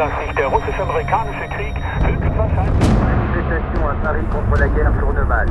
dass sich der russisch-amerikanische Krieg höchstwahrscheinlich... Manifestation à Paris contre la guerre tourne mal.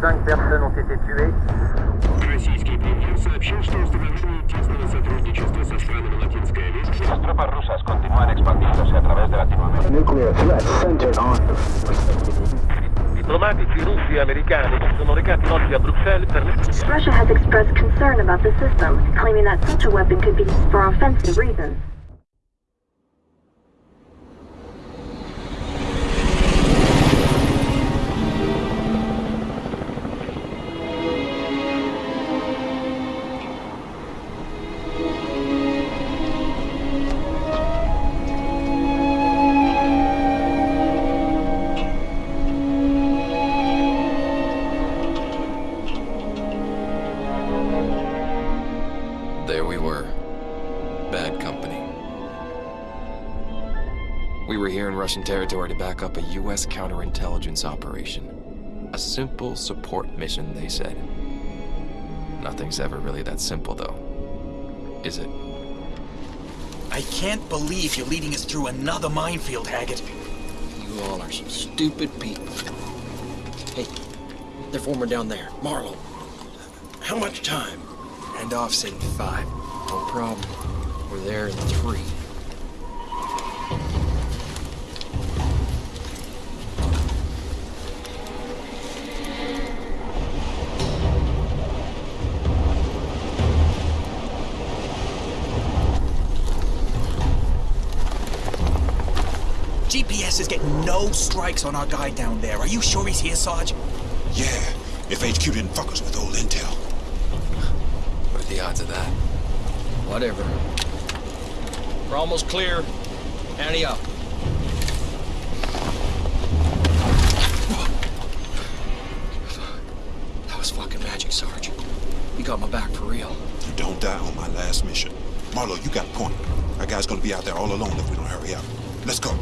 Cinq personnes ont été tuées. Российский премьер сообщил, что установление тесного сотрудничества со странами Латинской Америки Las tropas rusas continúan expandiéndose a través de Latinoamérica. Nuclear threat centered on Diplomatici russi e americani si sono recati oggi a Bruxelles per le Russia has expressed concern about the system, claiming that such a weapon could be used for offensive reasons. Russian territory to back up a U.S. counterintelligence operation. A simple support mission, they said. Nothing's ever really that simple, though. Is it? I can't believe you're leading us through another minefield, Haggett. You all are some stupid people. Hey, they're forming down there. Marlowe. How much time? End off said five. No problem. We're there in three. GPS is getting no strikes on our guy down there. Are you sure he's here, Sarge? Yeah, if HQ didn't fuck us with old intel. What are the odds of that? Whatever. We're almost clear. Ante up. That was fucking magic, Sarge. You got my back for real. You don't die on my last mission. Marlowe, you got a point. Our guy's gonna be out there all alone if we don't hurry up. Let's go.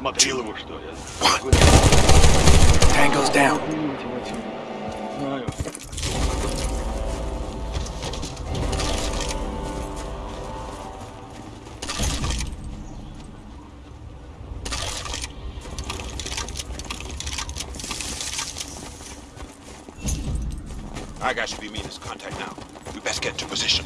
Может, кто-нибудь осмотрел его, что ли? One. Tango's down. Our guy should be meeting his contact now. We best get into position.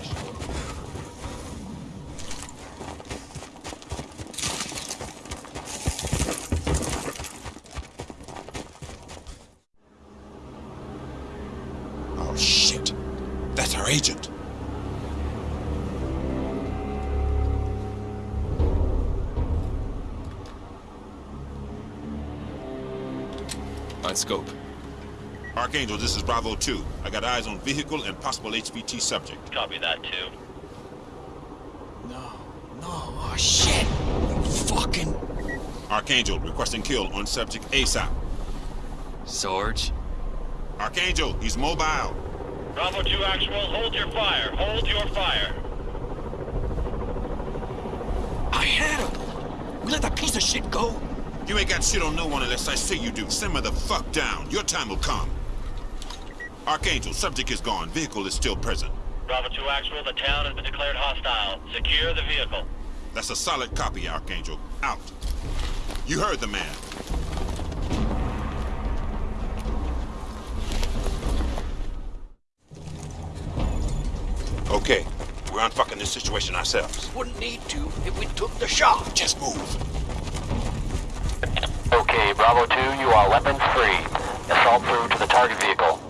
Archangel, this is Bravo 2. I got eyes on vehicle and possible HVT subject. Copy that, too. No, no, oh shit! You fucking... Archangel, requesting kill on subject ASAP. Sarge? Archangel, he's mobile. Bravo 2 Actual, hold your fire. Hold your fire. I had him! We let that piece of shit go? You ain't got shit on no one unless I say you do. Simmer the fuck down. Your time will come. Archangel, subject is gone. Vehicle is still present. Bravo 2 Actual, the town has been declared hostile. Secure the vehicle. That's a solid copy, Archangel. Out. You heard the man. Okay, We're unfucking this situation ourselves. Wouldn't need to if we took the shot. Just move. Okay, Bravo 2, you are weapons free. Assault through to the target vehicle.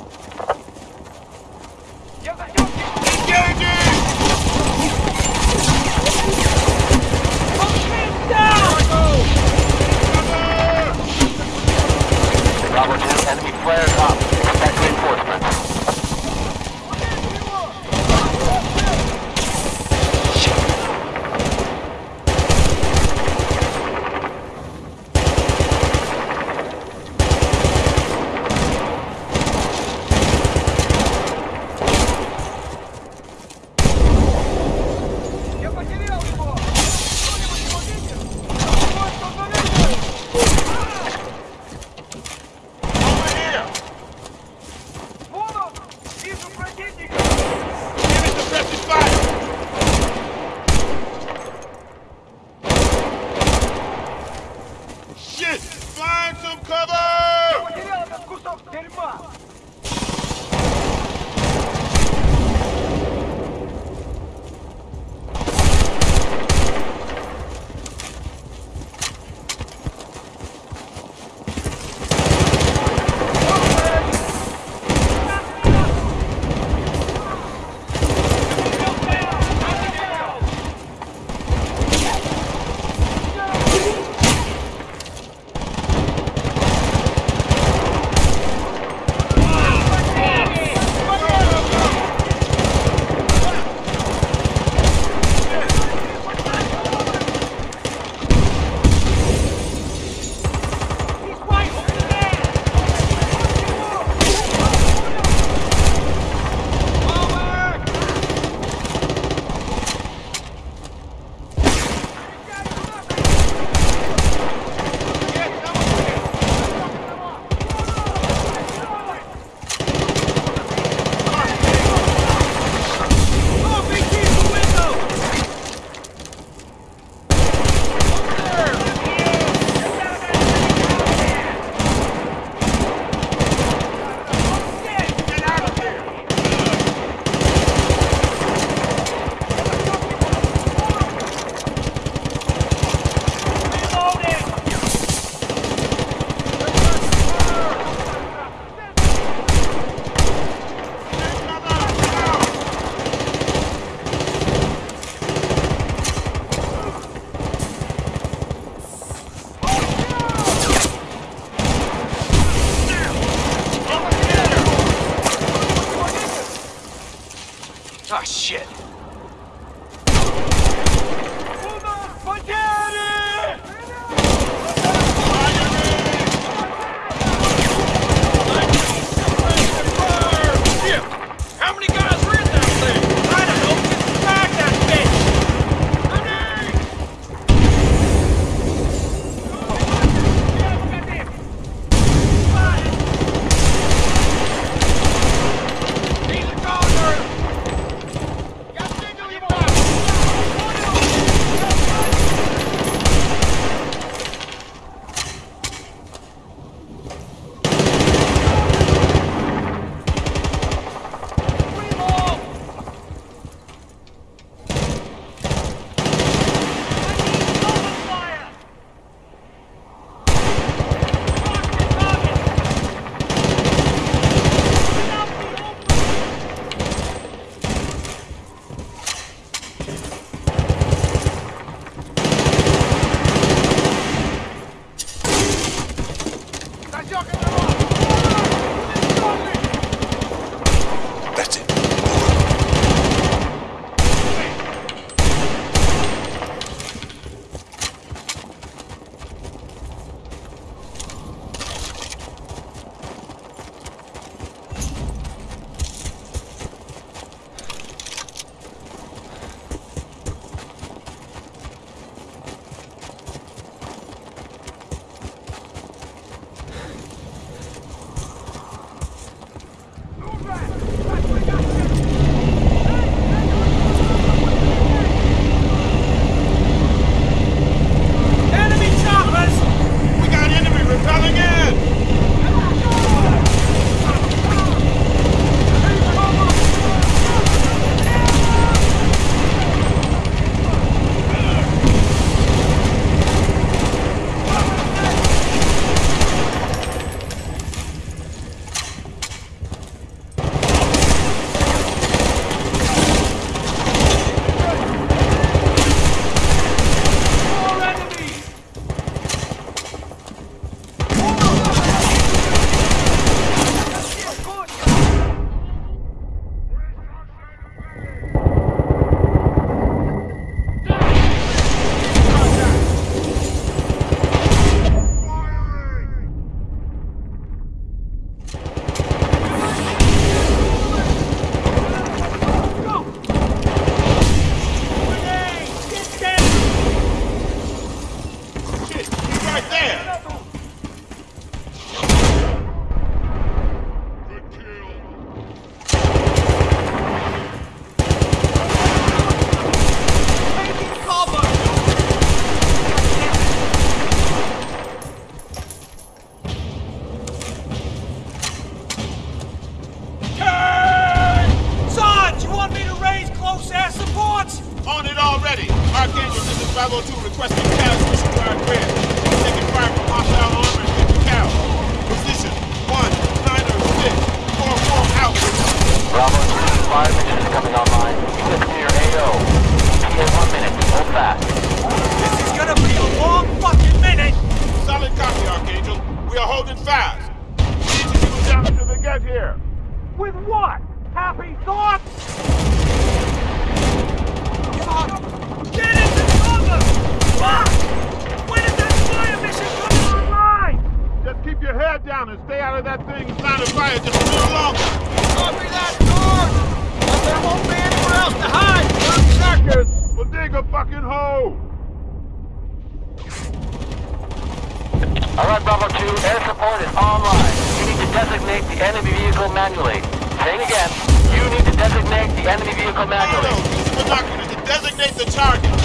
Alright, Bravo 2, air support is online. You need to designate the enemy vehicle manually. Saying again, you need to designate the enemy vehicle manually. No, no, no. You to designate the target.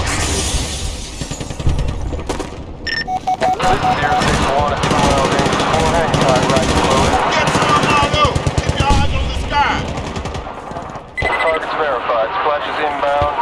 Get to the Bravo! Keep your eyes on the sky! Target's verified. Splash is inbound.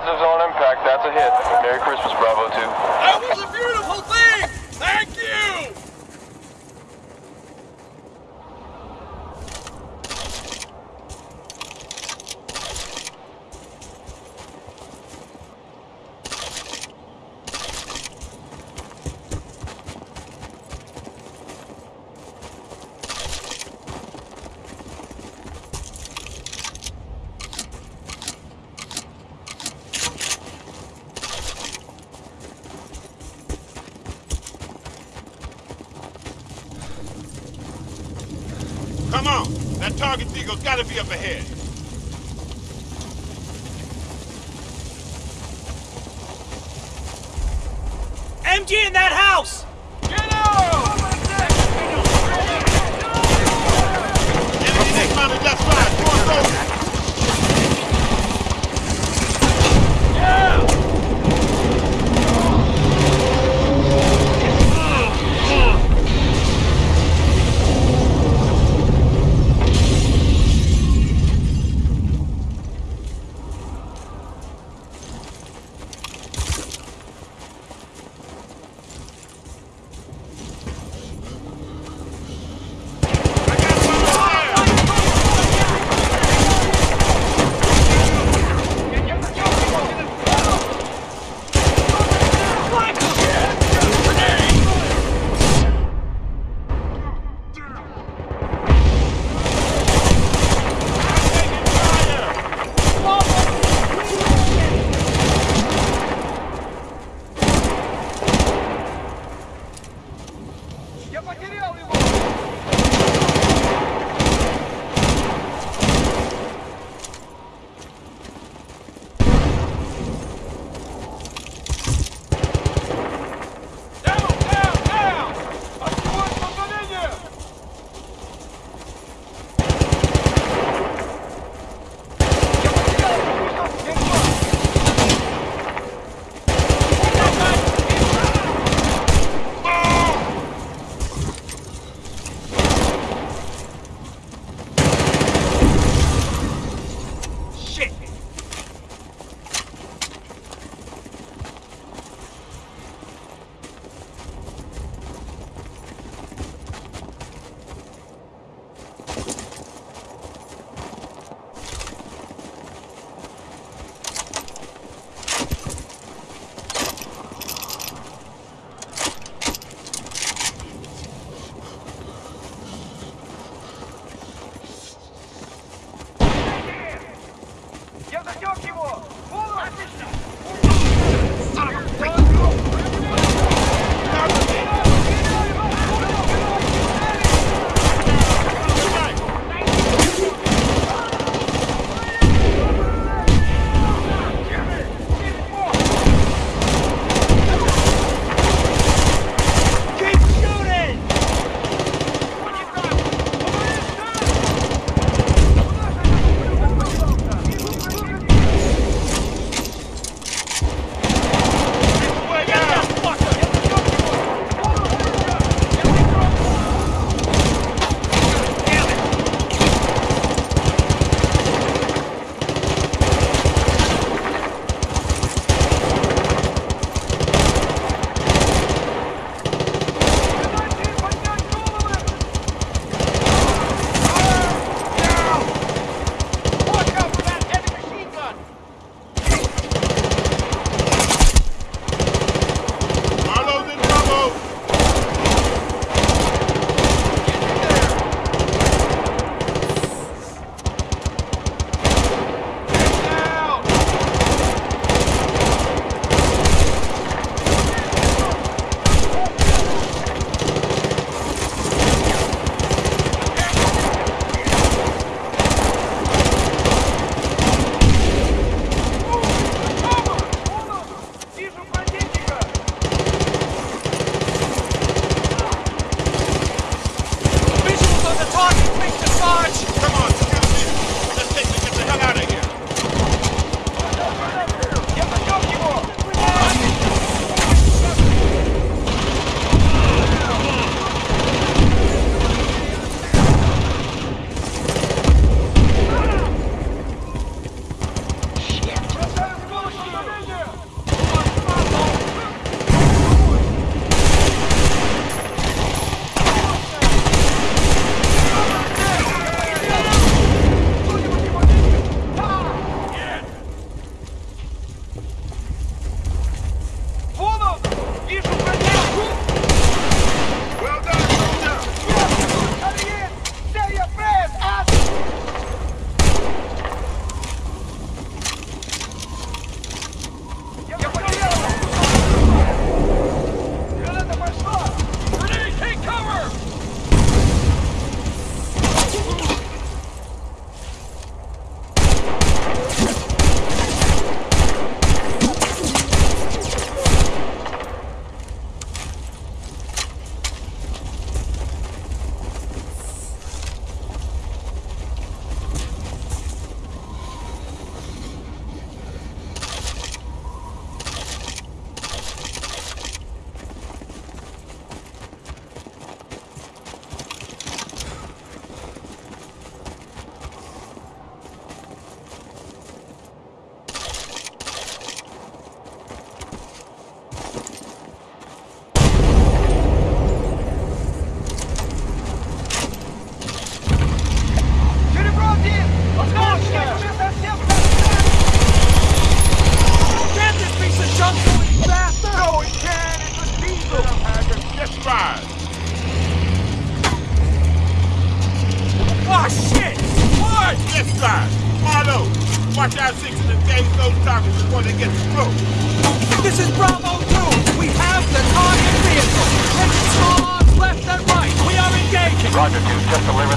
Positives on impact, that's a hit. Merry Christmas, Bravo 2. MG in that house! Get out!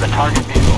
The target vehicle.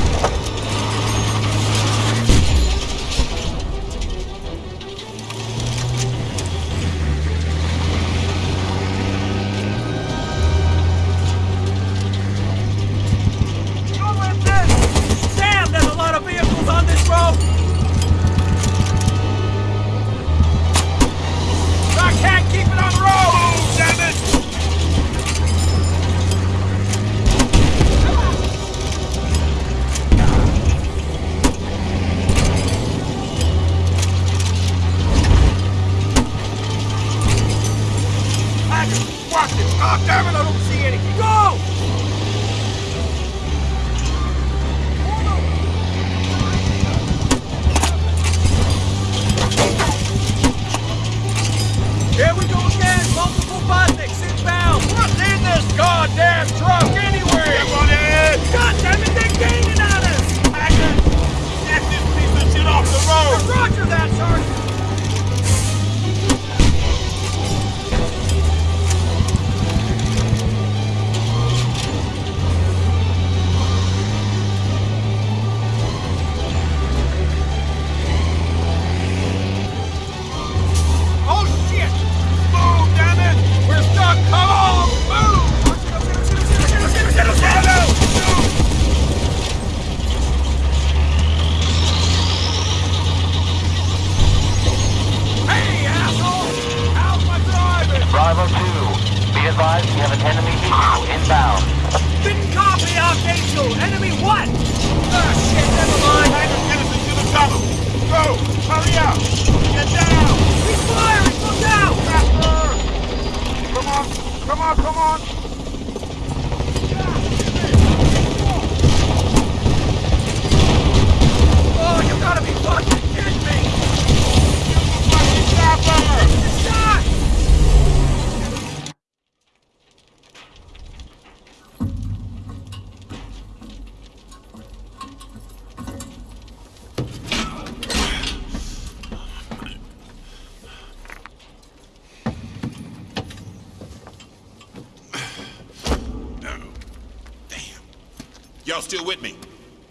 Y'all still with me?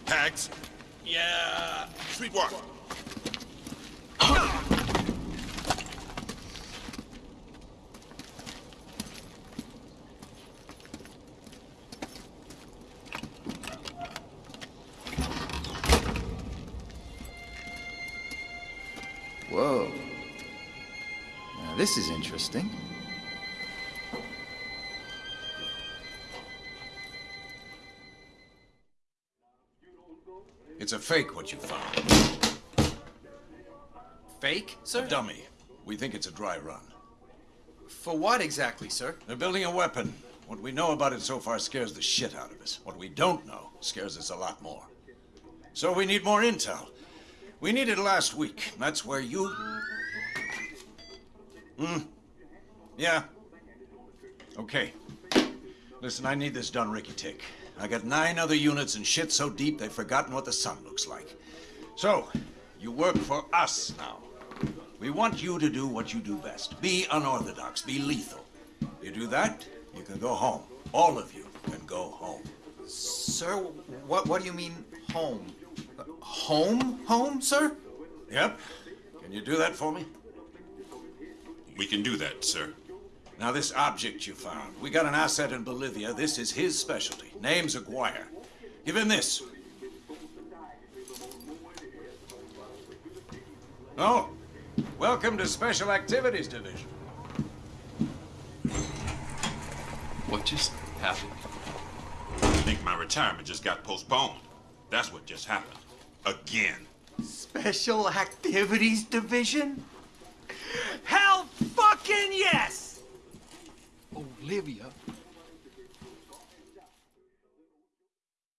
Hags? Yeah. Sweetwater. It's a fake, what you found. Fake, A sir? dummy. We think it's a dry run. For what exactly, sir? They're building a weapon. What we know about it so far scares the shit out of us. What we don't know scares us a lot more. So we need more intel. We needed last week. That's where you. Hmm. Yeah. Okay. Listen, I need this done, Ricky Tick. I got nine other units and shit so deep they've forgotten what the sun looks like. So, you work for us now. We want you to do what you do best. Be unorthodox. Be lethal. You do that, you can go home. All of you can go home. Sir, what, what do you mean, home? Uh, Home? Home, sir? Yep. Can you do that for me? We can do that, sir. Now, this object you found, we got an asset in Bolivia. This is his specialty. Name's Aguirre. Give him this. Oh, welcome to Special Activities Division. What just happened? I think my retirement just got postponed. That's what just happened. Again. Special Activities Division? Hell fucking yes! Olivia